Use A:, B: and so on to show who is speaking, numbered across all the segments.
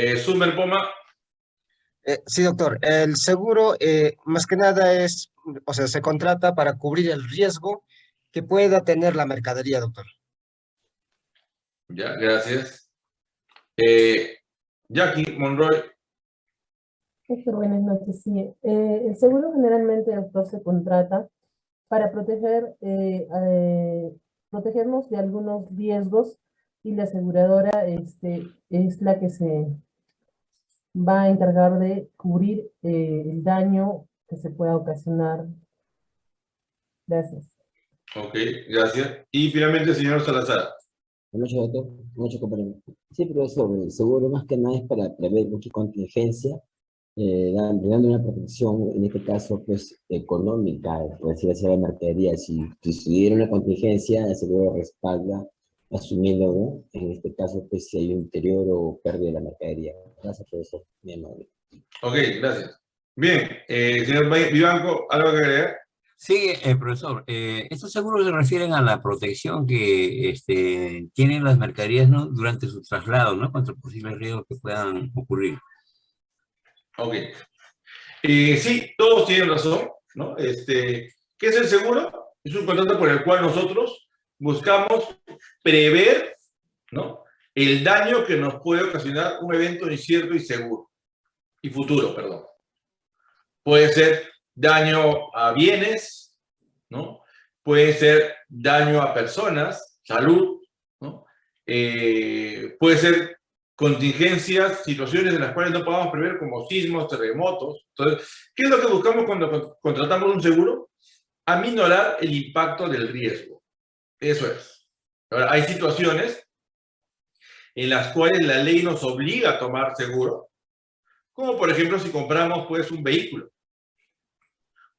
A: Eh, Sumer Poma.
B: Eh, sí, doctor. El seguro, eh, más que nada, es, o sea, se contrata para cubrir el riesgo que pueda tener la mercadería, doctor.
A: Ya, gracias. Eh, Jackie Monroy.
C: Buenas noches. Sí, eh, el seguro generalmente, doctor, se contrata para proteger, eh, eh, protegernos de algunos riesgos y la aseguradora este, es la que se va a encargar de cubrir eh, el daño que se pueda ocasionar. Gracias.
A: Ok, gracias. Y finalmente, señor Salazar.
D: Mucho doctor, mucho compañero. Sí, profesor, el seguro más que nada es para prever cualquier contingencia, eh, dan- brindando una protección, en este caso, pues, económica, por decir así, a la mercadería. Si, si una contingencia, el seguro respalda, asumiendo, ¿no? En este caso, pues, si hay un deterioro o pérdida de la mercadería. Gracias, profesor, mi amable.
A: Ok, gracias. Bien, eh, señor Vivanco, ¿algo que agregar?
E: Sí, eh, profesor, eh, estos seguros se refieren a la protección que este, tienen las mercaderías ¿no? durante su traslado, ¿no? Contra posibles riesgos que puedan ocurrir.
A: Ok. Eh, sí, todos tienen razón, ¿no? Este, ¿Qué es el seguro? Es un contrato por el cual nosotros buscamos prever, ¿no? El daño que nos puede ocasionar un evento incierto y seguro, y futuro, perdón. Puede ser daño a bienes, ¿no? Puede ser daño a personas, salud, ¿no? Eh, puede ser contingencias, situaciones en las cuales no podamos prever como sismos, terremotos. Entonces, ¿qué es lo que buscamos cuando con- contratamos un seguro? Aminorar el impacto del riesgo. Eso es. Ahora, hay situaciones en las cuales la ley nos obliga a tomar seguro, como por ejemplo si compramos pues un vehículo.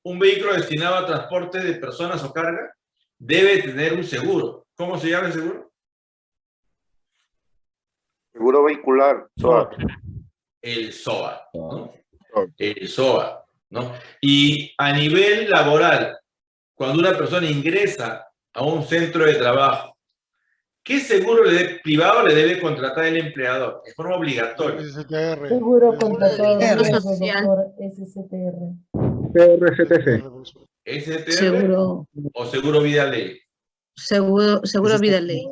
A: Un vehículo destinado a transporte de personas o carga debe tener un seguro. ¿Cómo se llama el seguro?
F: Seguro vehicular, SOAT.
A: el SOA, ¿no? El SOA, ¿no? Y a nivel laboral, cuando una persona ingresa a un centro de trabajo, ¿qué seguro le de- privado le debe contratar el empleador? De forma obligatoria.
C: Todo
G: Seguro
C: riesgo,
G: social.
C: doctor, SCTR.
H: PRCTC.
A: ¿STR
G: Seguro,
A: o seguro vida ley?
G: seguro, seguro vida ley.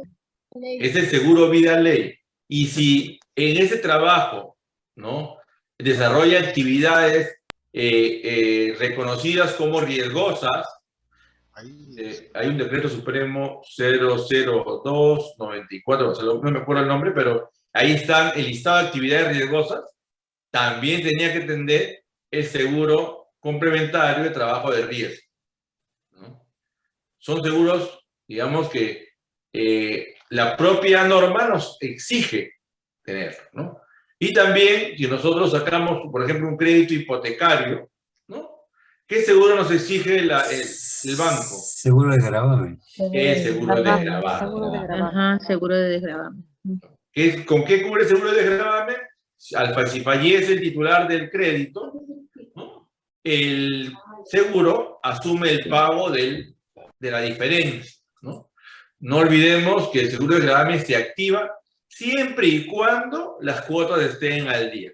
A: Es el seguro vida ley. Y si en ese trabajo, ¿no? Desarrolla actividades eh, eh, reconocidas como riesgosas, eh, hay un decreto supremo 00294, o sea, no me acuerdo el nombre, pero ahí están el listado de actividades riesgosas. También tenía que atender el seguro complementario de trabajo de riesgo. ¿no? Son seguros, digamos que eh, la propia norma nos exige tener, ¿no? Y también, si nosotros sacamos, por ejemplo, un crédito hipotecario. ¿Qué seguro nos exige la- el, el banco?
E: Seguro de gravamen.
A: El seguro de
G: Gravamen,
A: gravamen.
G: Ajá, seguro de desgravamen.
A: ¿Qué es- ¿Con qué cubre el seguro de gravamen? Al si fallece el titular del crédito, ¿no? el seguro asume el pago del, de la diferencia. ¿no? no olvidemos que el seguro de gravamen se activa siempre y cuando las cuotas estén al día.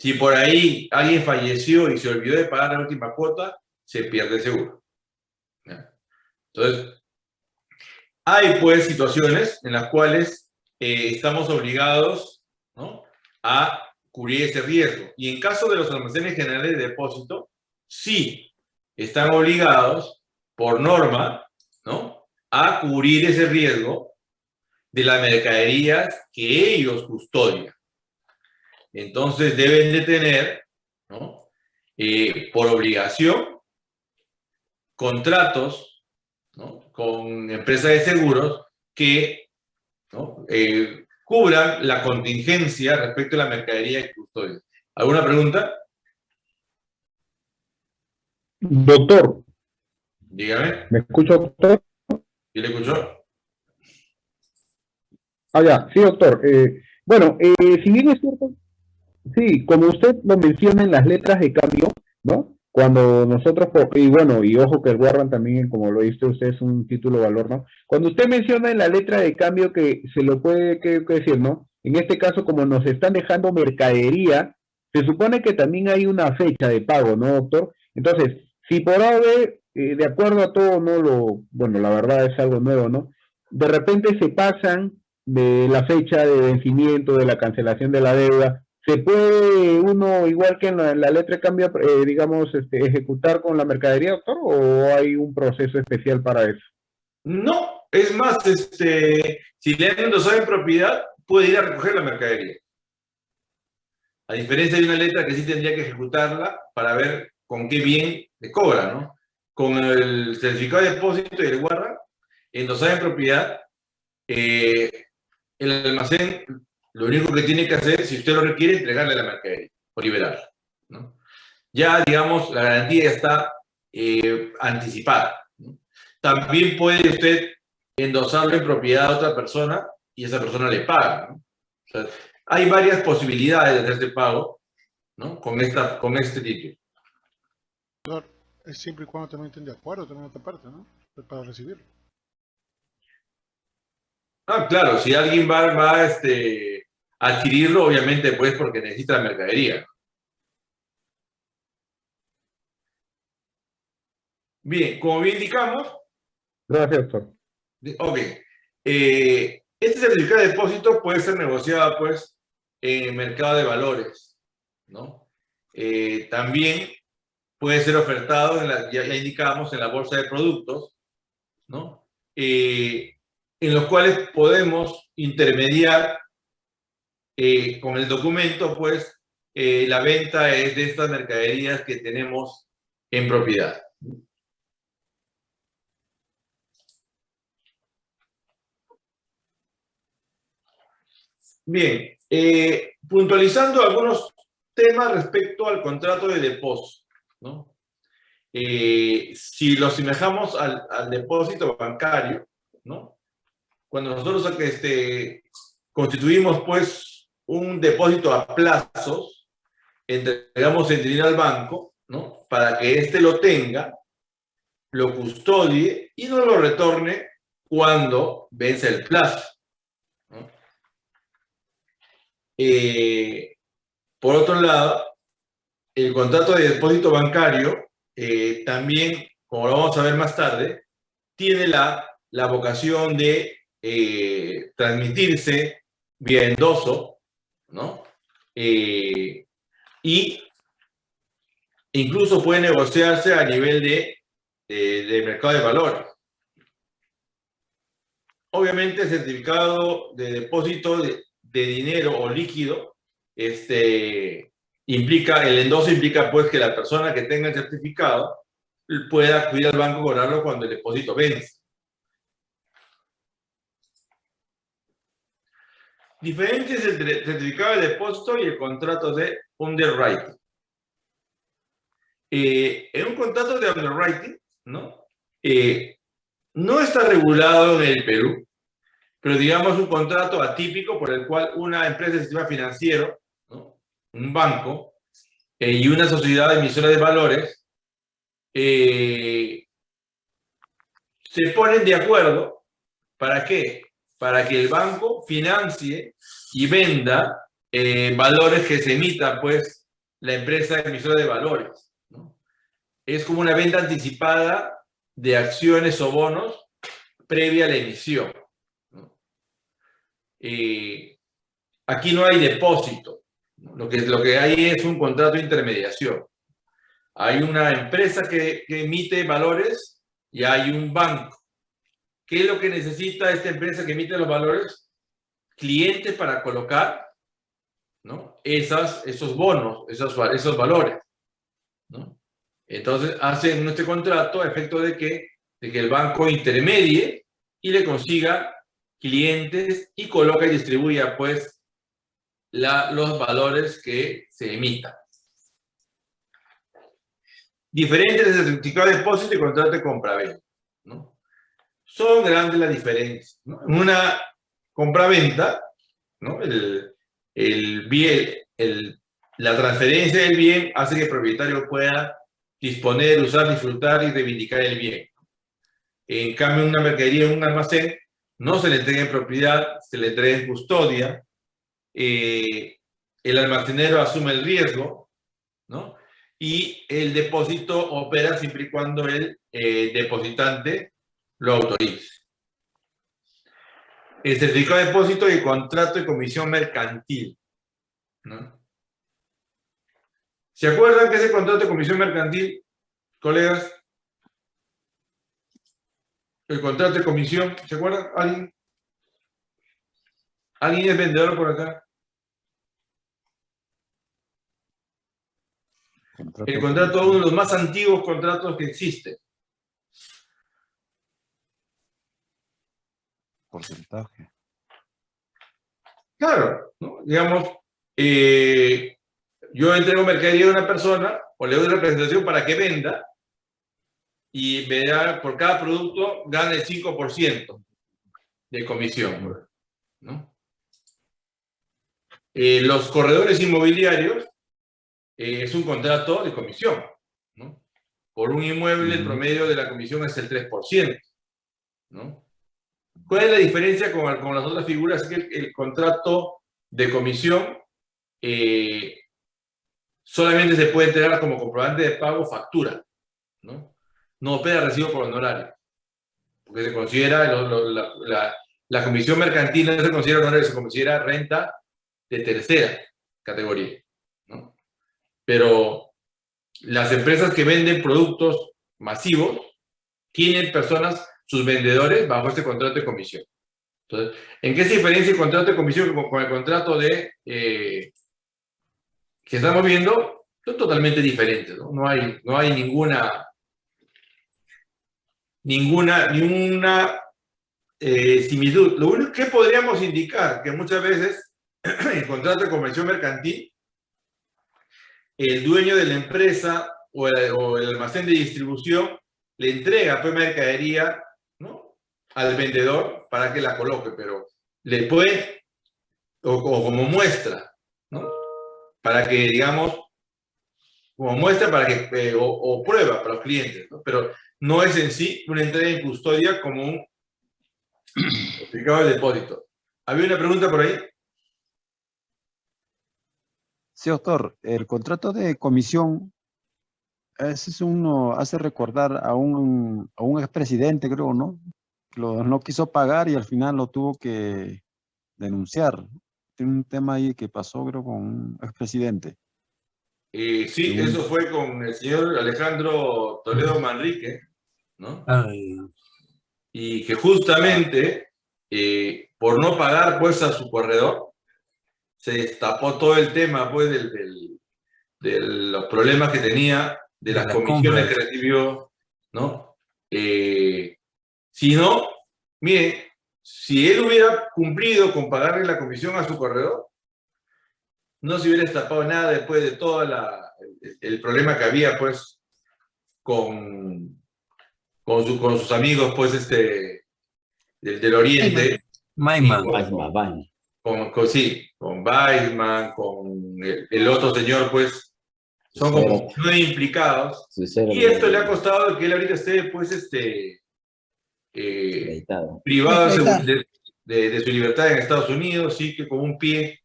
A: Si por ahí alguien falleció y se olvidó de pagar la última cuota, se pierde el seguro. Entonces, hay pues situaciones en las cuales eh, estamos obligados a cubrir ese riesgo. Y en caso de los almacenes generales de depósito, sí están obligados por norma ¿no? a cubrir ese riesgo de las mercaderías que ellos custodian. Entonces deben de tener, ¿no? Eh, por obligación, contratos ¿no? con empresas de seguros que ¿no? Eh, cubran la contingencia respecto a la mercadería que custodian. ¿Alguna pregunta?
H: Doctor,
A: Dígame.
H: ¿me escucha, doctor?
A: ¿Y le escuchó?
H: Ah, ya, sí, doctor. Eh, bueno, eh, si bien es cierto, sí, como usted lo menciona en las letras de cambio, ¿no? Cuando nosotros, y bueno, y ojo que el también, como lo dice usted, es un título valor, ¿no? Cuando usted menciona en la letra de cambio que se lo puede, que, que decir, ¿no? En este caso, como nos están dejando mercadería, se supone que también hay una fecha de pago, ¿no, doctor? Entonces, si por AVE, eh, de acuerdo a todo, no lo, bueno, la verdad es algo nuevo, ¿no? De repente se pasan de la fecha de vencimiento, de la cancelación de la deuda, ¿se puede uno, igual que en la, la letra de cambio, eh, digamos, este, ejecutar con la mercadería, doctor, o hay un proceso especial para eso?
A: No, es más, este, si le han endosado en propiedad, puede ir a recoger la mercadería. A diferencia de una letra que sí tendría que ejecutarla para ver con qué bien le cobra, ¿no? Con el certificado de depósito y el guarda, endosada en propiedad, eh, el almacén lo único que tiene que hacer, si usted lo requiere, es entregarle la mercadería o liberarla, ¿no? Ya, digamos, la garantía ya está eh, anticipada. ¿no? También puede usted endosarlo en propiedad a otra persona y esa persona le paga. ¿no? O sea, hay varias posibilidades de hacer este pago ¿no? con, esta, con este título.
I: Es siempre y cuando también estén de acuerdo también otra parte, ¿no? Para recibirlo.
A: Ah, claro, si alguien va, va este, a adquirirlo, obviamente, pues porque necesita la mercadería. Bien, como bien indicamos,
H: Gracias, doctor.
A: ok, eh, este certificado de depósito puede ser negociado, pues, en el mercado de valores, ¿no? Eh, también puede ser ofertado, en la, ya, ya indicamos, en la bolsa de productos, ¿no? Eh, en los cuales podemos intermediar eh, con el documento, pues, eh, la venta es de estas mercaderías que tenemos en propiedad. Bien, eh, puntualizando algunos temas respecto al contrato de depósito, ¿no? Si lo asemejamos al, depósito bancario, ¿no? Cuando nosotros este, constituimos, pues, un depósito a plazos, entregamos el dinero al banco, ¿no? Para que éste lo tenga, lo custodie y no lo retorne cuando vence el plazo. ¿no? Eh, por otro lado, el contrato de depósito bancario eh, también, como lo vamos a ver más tarde, tiene la, la vocación de eh, transmitirse vía endoso, ¿no? Eh, y incluso puede negociarse a nivel de, de, mercado de valores. Obviamente, el certificado de depósito de, de dinero o líquido, este, implica, el endoso implica pues que la persona que tenga el certificado pueda acudir al banco a cobrarlo cuando el depósito vence. Diferencias entre el certificado de depósito y el contrato de underwriting. Eh, en un contrato de underwriting, ¿no? Eh, no está regulado en el Perú, pero digamos un contrato atípico por el cual una empresa de sistema financiero, ¿no? un banco eh, y una sociedad emisora de valores eh, se ponen de acuerdo para qué? Para que el banco financie y venda eh, valores que se emita pues la empresa emisora de valores. ¿no? Es como una venta anticipada de acciones o bonos previa a la emisión. Eh, aquí no hay depósito. Lo que, lo que hay es un contrato de intermediación. Hay una empresa que, emite valores y hay un banco. ¿Qué es lo que necesita esta empresa que emite los valores? Clientes para colocar ¿no? Esas, esos bonos, esos, esos valores. ¿no? Entonces hacen este contrato a efecto de que, de que el banco intermedie y le consiga clientes y coloca y distribuya pues la, los valores que se emitan. Diferentes de certificado de depósito y contrato de compraventa. ¿no? Son grandes las diferencias. ¿no? En una compraventa, ¿no? el, el bien, el, la transferencia del bien hace que el propietario pueda disponer, usar, disfrutar y reivindicar el bien. En cambio, una mercadería en un almacén no se le entrega en propiedad, se le entrega en custodia, eh, el almacenero asume el riesgo, ¿no? Y el depósito opera siempre y cuando el eh, depositante lo autorice. El certificado de depósito y contrato de comisión mercantil, ¿no? ¿Se acuerdan que ese contrato de comisión mercantil, colegas? El contrato de comisión, ¿se acuerdan? ¿Alguien? ¿Alguien es vendedor por acá? El contrato, uno de los más antiguos contratos que existe.
J: Porcentaje.
A: Claro, ¿no? digamos, eh, yo entrego mercadería a una persona o le doy representación para que venda y me da, por cada producto gane el 5% de comisión. ¿no? Eh, los corredores inmobiliarios eh, es un contrato de comisión. ¿no? Por un inmueble el promedio de la comisión es el 3%. ¿no? ¿Cuál es la diferencia con, las otras figuras? Que el, contrato de comisión eh, solamente se puede entregar como comprobante de pago factura. ¿no? no opera recibo por honorario. Porque se considera, la, comisión mercantil no se considera honorario, se considera renta de tercera categoría. Pero las empresas que venden productos masivos tienen personas, sus vendedores, bajo este contrato de comisión. Entonces, ¿en qué se diferencia el contrato de comisión con, el contrato de eh, que estamos viendo? Son totalmente diferentes, ¿no? No hay, no hay ninguna ninguna, ninguna eh, similitud. Lo único que podríamos indicar, que muchas veces en contrato de convención mercantil, el dueño de la empresa o el, el almacén de distribución le entrega pues mercadería. Al vendedor para que la coloque, pero le puede, o, como muestra, ¿no? para que, digamos, como muestra para que, eh, o, o, prueba para los clientes, ¿no? pero no es en sí una entrega en custodia como un certificado de depósito. ¿Había una pregunta por ahí?
J: Sí, doctor. El contrato de comisión, ese es uno, hace recordar a un, a un expresidente, creo, ¿no? Lo, no quiso pagar y al final lo tuvo que denunciar. Tiene un tema ahí que pasó, creo, con un expresidente.
A: Eh, sí, sí, eso fue con el señor Alejandro Toledo Manrique, ¿no?
E: Ay.
A: Y que justamente eh, por no pagar pues a su corredor, se destapó todo el tema pues del, del, de los problemas que tenía, de las la comisiones compra. que recibió, ¿no? Eh, si no, mire, si él hubiera cumplido con pagarle la comisión a su corredor, no se hubiera destapado nada después de todo la, el, el, problema que había pues con, con, su, con sus amigos pues este del, del oriente.
E: Maiman.
A: Con, con, con, sí, con Weisman, con el, el, otro señor pues son como nueve implicados. Y esto le ha costado que él ahorita esté pues este eh, privado de, de, de, su libertad en Estados Unidos, sí que con un pie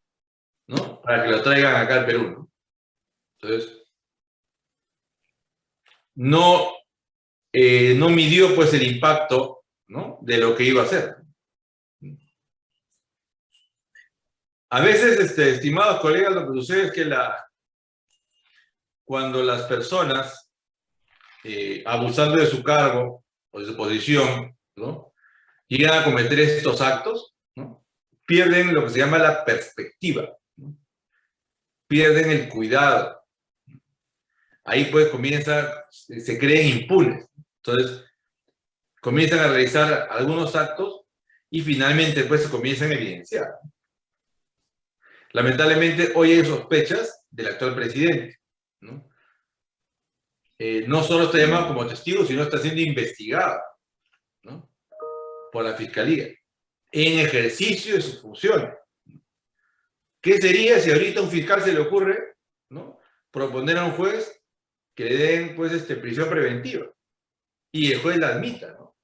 A: ¿no? Para que lo traigan acá al Perú, ¿no? Entonces, no, eh, no midió pues el impacto, ¿no? De lo que iba a hacer. A veces, este, estimados colegas, lo que sucede es que la, cuando las personas, eh, abusando de su cargo o de su posición, ¿no? llegan a cometer estos actos, ¿no? pierden lo que se llama la perspectiva pierden el cuidado. Ahí pues comienza, se creen impunes. Entonces, comienzan a realizar algunos actos y finalmente pues se comienzan a evidenciar. Lamentablemente hoy hay sospechas del actual presidente. ¿no? Eh, no solo está llamado como testigo, sino está siendo investigado. Por la Fiscalía en ejercicio de sus funciones. ¿Qué sería si ahorita a un fiscal se le ocurre ¿no? proponer a un juez que le den pues, este, prisión preventiva? Y el juez la admita, ¿no?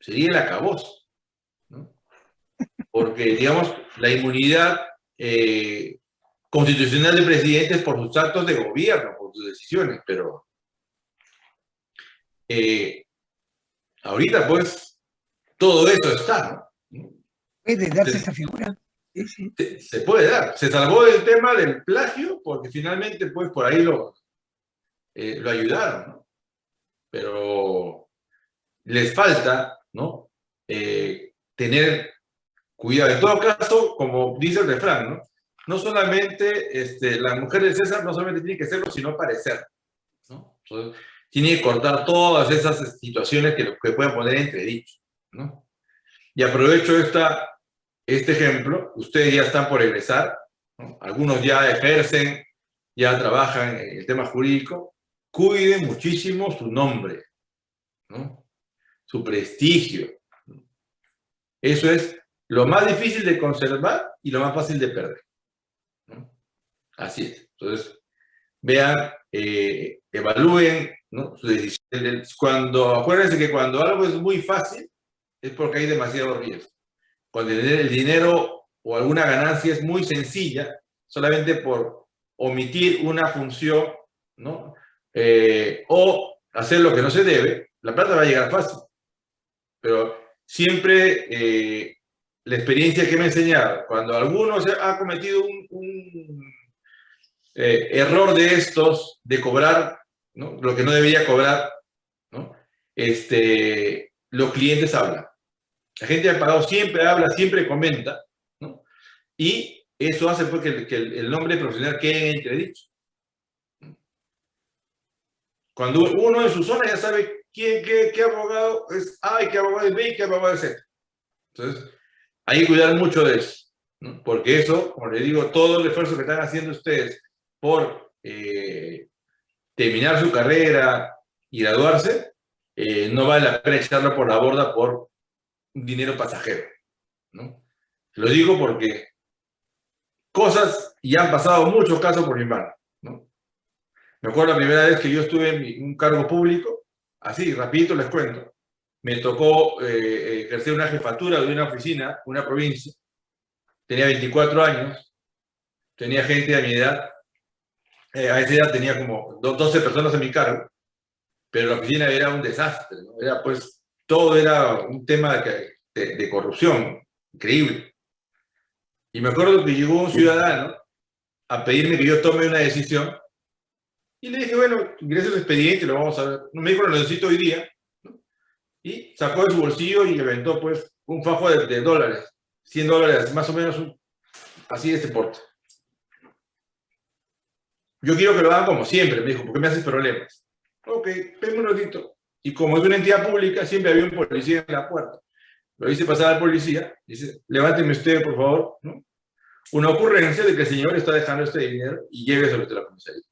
A: Sería el acabose, ¿no? Porque, digamos, la inmunidad eh, constitucional de presidentes por sus actos de gobierno, por sus decisiones, pero eh, ahorita pues todo eso está, ¿no?
K: ¿Puede darse esta figura?
A: Se, se puede dar. Se salvó del tema del plagio porque finalmente pues por ahí lo, eh, lo ayudaron, ¿no? Pero les falta, ¿no? Eh, tener cuidado. En todo caso, como dice el refrán, ¿no? No solamente este, la mujer de César no solamente tiene que serlo, sino parecer, ¿no? Entonces, tiene que cortar todas esas situaciones que, que pueden poner entredicho, ¿no? Y aprovecho esta, este ejemplo, ustedes ya están por egresar, ¿no? algunos ya ejercen, ya trabajan en el tema jurídico, cuiden muchísimo su nombre, ¿no? su prestigio. Eso es lo más difícil de conservar y lo más fácil de perder. Así es. Entonces, vean, eh, evalúen su decisión. Cuando, acuérdense que cuando algo es muy fácil, es porque hay demasiado riesgo. Cuando el dinero o alguna ganancia es muy sencilla, solamente por omitir una función, ¿no? Eh, o hacer lo que no se debe, la plata va a llegar fácil. Pero siempre eh, la experiencia que me ha enseñado, cuando alguno ha cometido un, eh, error de estos, de cobrar lo que no debería cobrar, ¿no? este, los clientes hablan. La gente ha pagado siempre habla, siempre comenta, ¿no? y eso hace pues, que, el, nombre profesional quede en entredicho. Cuando uno en su zona ya sabe quién, qué, qué abogado es A qué abogado es B y qué abogado es Z. Entonces, hay que cuidar mucho de eso, ¿no? porque eso, como les digo, todo el esfuerzo que están haciendo ustedes por eh, terminar su carrera y graduarse, eh, no vale la pena echarlo por la borda por dinero pasajero. ¿no? Lo digo porque cosas, y han pasado muchos casos por mi mano. ¿no? Me acuerdo la primera vez que yo estuve en un cargo público, así, rapidito les cuento, me tocó eh, ejercer una jefatura de una oficina, una provincia, tenía 24 años, tenía gente de mi edad, eh, a esa edad tenía como 12 personas en mi cargo, pero la oficina era un desastre, ¿no? era pues, todo era un tema de, corrupción, increíble. Y me acuerdo que llegó un ciudadano a pedirme que yo tome una decisión y le dije, bueno, ingrese el expediente, lo vamos a ver. Me dijo, lo necesito hoy día. Y sacó de su bolsillo y aventó pues un fajo de, de dólares, 100 dólares, más o menos así de este porte. Yo quiero que lo hagan como siempre, me dijo, porque me haces problemas. Ok, ven un ratito. Y como es una entidad pública, siempre había un policía en la puerta. Lo hice pasar al policía, dice, levánteme usted, por favor, ¿no? Una ocurrencia de que el señor está dejando este dinero y lléveselo a la comisaría.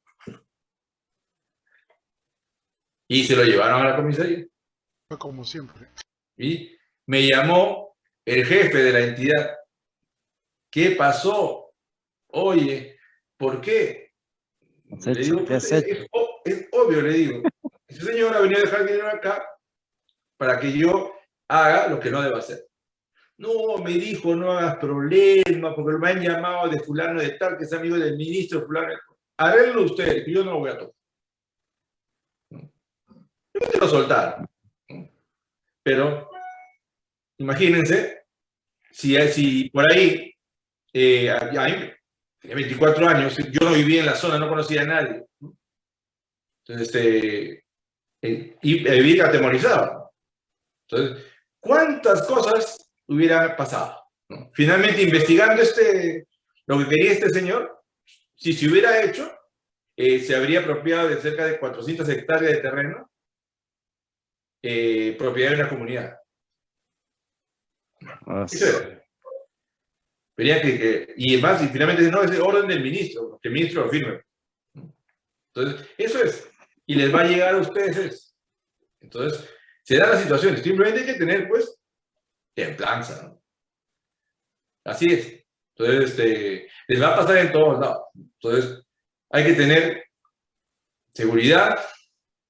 A: Y se lo llevaron a la comisaría.
I: Fue como siempre.
A: Y me llamó el jefe de la entidad. ¿Qué pasó? Oye, ¿por qué?
J: Le digo,
A: es, es, es, obvio, le digo. Ese señor ha venido a dejar dinero acá para que yo haga lo que no debo hacer. No, me dijo, no hagas problema, porque me han llamado de fulano de tal, que es amigo del ministro fulano. Háganlo ustedes, que yo no lo voy a tocar. Yo te lo soltar. Pero, imagínense, si, si por ahí, eh, hay, tenía 24 años, yo no vivía en la zona, no conocía a nadie. Entonces, este, y vivía atemorizado. Entonces, ¿cuántas cosas hubiera pasado? ¿no? Finalmente, investigando este, lo que quería este señor, si se hubiera hecho, eh, se habría apropiado de cerca de 400 hectáreas de terreno, eh, propiedad de una comunidad. Eso Verían que, que, y más, y finalmente no, es orden del ministro, que el ministro lo firme. Entonces, eso es. Y les va a llegar a ustedes eso. Entonces, se dan las situaciones. Simplemente hay que tener, pues, templanza, ¿no? Así es. Entonces, este, les va a pasar en todos lados. Entonces, hay que tener seguridad,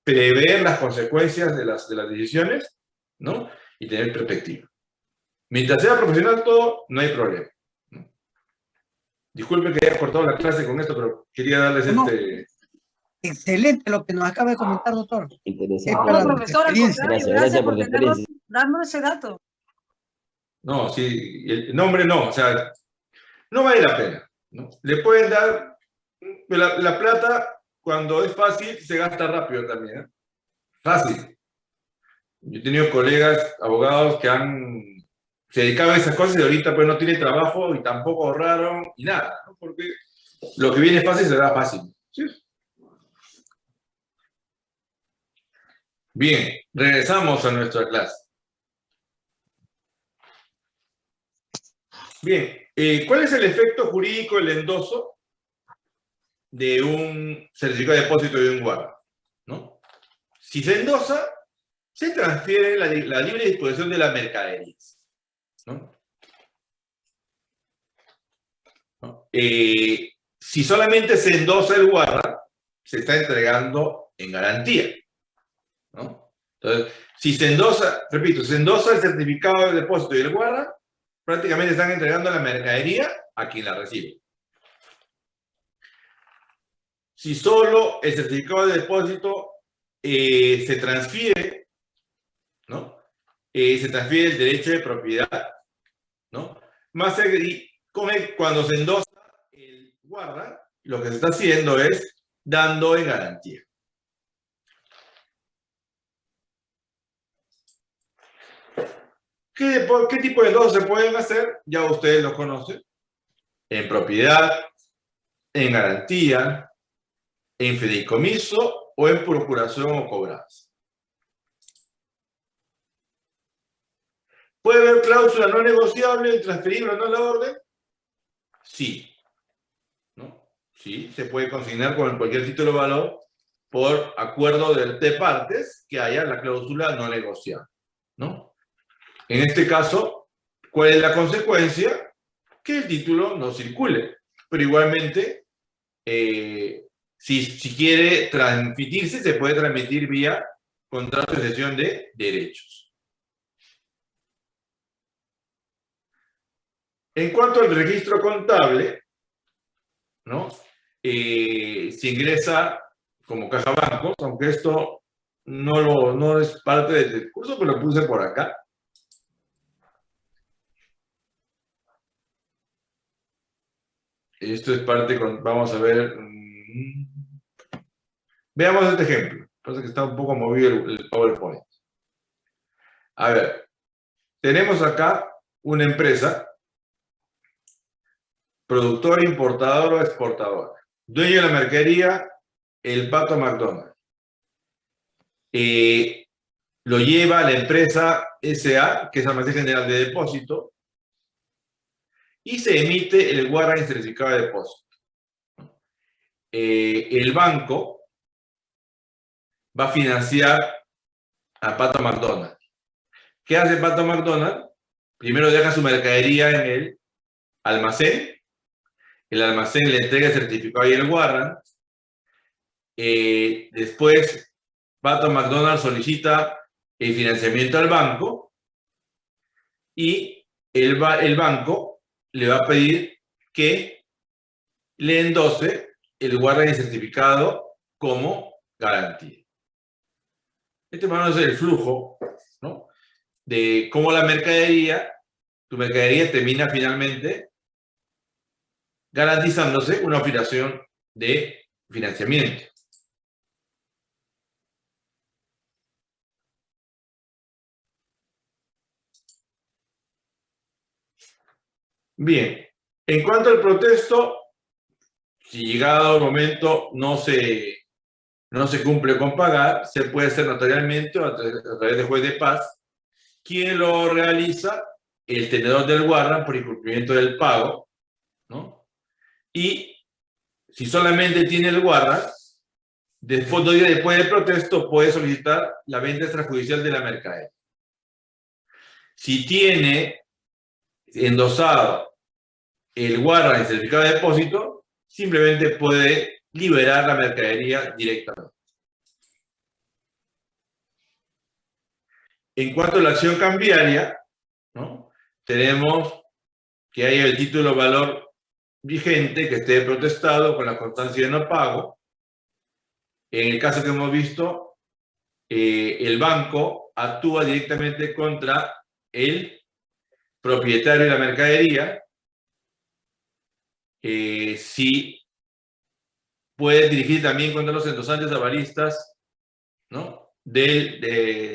A: prever las consecuencias de las, de las decisiones, ¿no? Y tener perspectiva. Mientras sea profesional todo, no hay problema. Disculpen que haya cortado la clase con esto, pero quería darles
K: No.
A: este...
K: Excelente lo que nos acaba de comentar, doctor.
D: Interesante.
L: Profesor,
D: Gracias, gracias por
L: tenernos- darnos ese dato.
A: No, sí, el nombre no, o sea, no vale la pena. ¿no? Le pueden dar, pero la, la plata cuando es fácil se gasta rápido también. ¿eh? Fácil. Yo he tenido colegas, abogados que han, se dedicaban a esas cosas y ahorita pues no tienen trabajo y tampoco ahorraron y nada, ¿no? porque lo que viene fácil se da fácil. ¿sí? Bien, regresamos a nuestra clase. Bien, eh, ¿cuál es el efecto jurídico del endoso de un certificado de depósito de un guarda? ¿no? Si se endosa, se transfiere la, li- la libre disposición de las mercaderías. ¿no? ¿No? Eh, si solamente se endosa el guarda, se está entregando en garantía. ¿No? Entonces, si se endosa, repito, se endosa el certificado de depósito y el guarda, prácticamente están entregando la mercadería a quien la recibe. Si solo el certificado de depósito eh, se transfiere, ¿no? Eh, se transfiere el derecho de propiedad, ¿no? Más agri- con el- cuando se endosa el guarda, lo que se está haciendo es dando en garantía. ¿Qué, qué tipo de endosos se pueden hacer? Ya ustedes lo conocen. En propiedad, en garantía, en fideicomiso o en procuración o cobranza. ¿Puede haber cláusula no negociable, transferible o no la orden? Sí. ¿No? Sí, se puede consignar con cualquier título de valor por acuerdo de partes que haya la cláusula no negociable. ¿No? En este caso, ¿cuál es la consecuencia? Que el título no circule. Pero igualmente, eh, si, quiere transmitirse, se puede transmitir vía contrato de cesión de derechos. En cuanto al registro contable, ¿no? Eh, se ingresa como caja bancos, aunque esto no, lo, no es parte del curso, pero lo puse por acá. Esto es parte con, vamos a ver. mm, Veamos este ejemplo. Pasa que está un poco movido el, PowerPoint. A ver, tenemos acá una empresa, productora, importadora o exportadora. Dueño de la mercadería, el Pato McDonald's. Lo lleva la empresa SA, que es Almacén General de Depósito, y se emite el guarda certificado de depósito. Eh, el banco va a financiar a Pato McDonald. ¿Qué hace Pato McDonald? Primero deja su mercadería en el almacén. El almacén le entrega el certificado y el guarda. Eh, después, Pato McDonald solicita el financiamiento al banco y el, el banco le va a pedir que le endose el el certificado como garantía. Este más o menos es el flujo, ¿no? De cómo la mercadería, tu mercadería termina finalmente garantizándose una operación de financiamiento. Bien, en cuanto al protesto, si llegado el momento no se, no se cumple con pagar, se puede hacer notarialmente a, a través de juez de paz. ¿Quién lo realiza? El tenedor del guarda por incumplimiento del pago, ¿no? Y si solamente tiene el guarda, después, dos días después del protesto, puede solicitar la venta extrajudicial de la mercadería. Si tiene endosado el guarda el certificado de depósito, simplemente puede liberar la mercadería directamente. En cuanto a la acción cambiaria, ¿no? tenemos que hay el título valor vigente que esté protestado con la constancia de no pago. En el caso que hemos visto, eh, el banco actúa directamente contra el propietario de la mercadería eh, si puede dirigir también contra los endosantes avalistas ¿no? del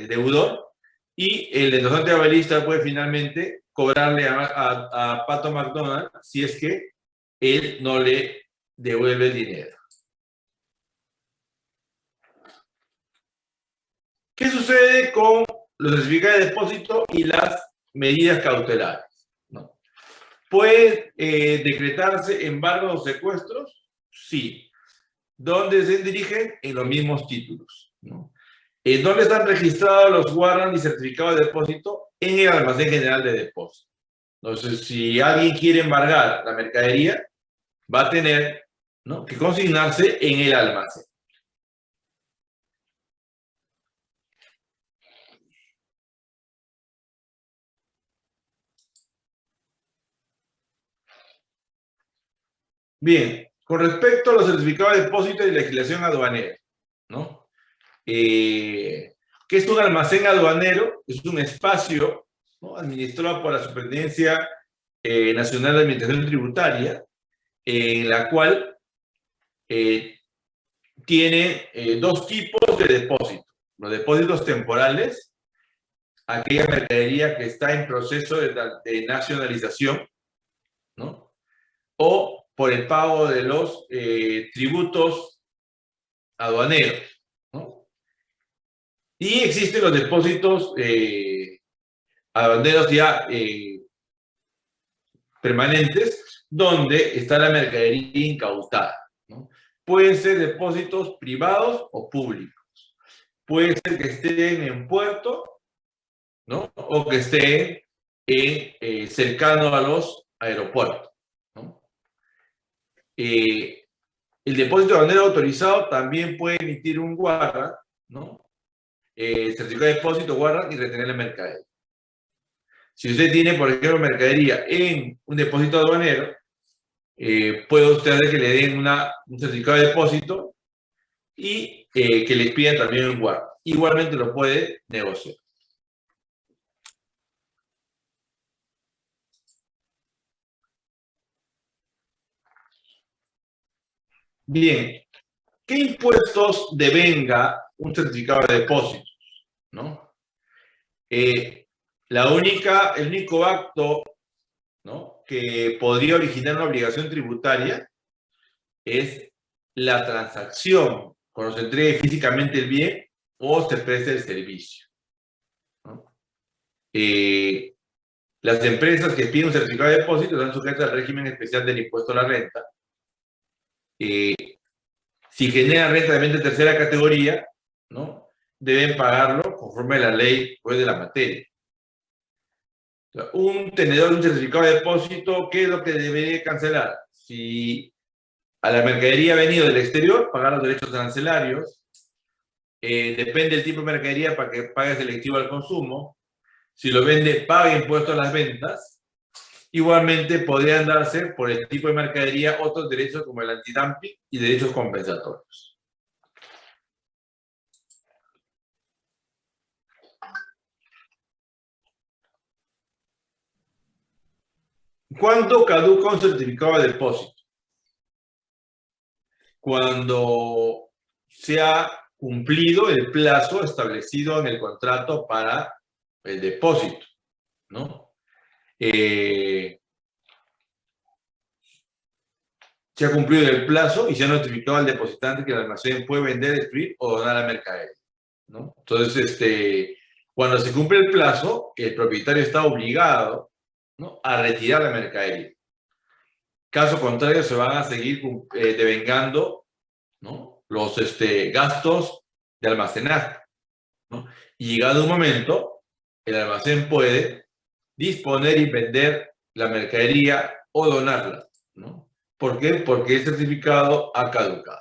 A: deudor y el endosante avalista puede finalmente cobrarle a, a, Pato McDonald si es que él no le devuelve el dinero. ¿Qué sucede con los certificados de depósito y las medidas cautelares? ¿No? ¿Puede eh, decretarse embargos o secuestros? Sí. ¿Dónde se dirigen? En los mismos títulos. ¿no? ¿En dónde están registrados los warrants y certificados de depósito? En el almacén general de depósito. Entonces, si alguien quiere embargar la mercadería, va a tener que consignarse en el almacén. Bien, con respecto a los certificados de depósito y legislación aduanera, ¿no? Eh, ¿Qué es un almacén aduanero? Es un espacio administrado por la Superintendencia eh, Nacional de Administración Tributaria, en la cual eh, tiene dos tipos de depósitos. Los depósitos temporales, aquella mercadería que está en proceso de, de nacionalización, ¿no? O por el pago de los eh, tributos aduaneros. ¿no? Y existen los depósitos eh, aduaneros ya eh, permanentes, donde está la mercadería incautada. ¿no? Pueden ser depósitos privados o públicos. Puede ser que estén en puerto, ¿no? O que estén en, cercano a los aeropuertos. Eh, el depósito de bandera autorizado también puede emitir un guarda, ¿no? Eh, certificado de depósito, guarda y retener la mercadería. Si usted tiene, por ejemplo, mercadería en un depósito aduanero, eh, puede usted hacer que le den una, un certificado de depósito y eh, que les pidan también un guarda. Igualmente lo puede negociar. Bien, ¿qué impuestos devenga un certificado de depósitos? ¿No? Eh, la única, el único acto ¿no? que podría originar una obligación tributaria es la transacción cuando se entregue físicamente el bien o se preste el servicio. Eh, las empresas que piden un certificado de depósito están sujetas al régimen especial del impuesto a la renta, eh, si generan renta de tercera categoría, ¿no? deben pagarlo conforme a la ley pues, de la materia. un tenedor, un certificado de depósito, ¿qué es lo que debería cancelar? Si a la mercadería ha venido del exterior, pagar los derechos arancelarios. Eh, depende del tipo de mercadería para que pague selectivo al consumo. Si lo vende, paga impuestos a las ventas. Igualmente podrían darse por el tipo de mercadería otros derechos como el antidumping y derechos compensatorios. ¿Cuándo caduca un certificado de depósito? Cuando se ha cumplido el plazo establecido en el contrato para el depósito, ¿no? Eh, se ha cumplido el plazo y se ha notificado al depositante que el almacén puede vender, destruir o donar la mercadería. ¿no? Entonces, este, cuando se cumple el plazo, el propietario está obligado ¿no? a retirar la mercadería. Caso contrario, se van a seguir eh, devengando ¿no? los este, gastos de almacenaje. ¿no? Y llegado un momento, el almacén puede disponer y vender la mercadería o donarla. ¿no? ¿Por qué? Porque el certificado ha caducado.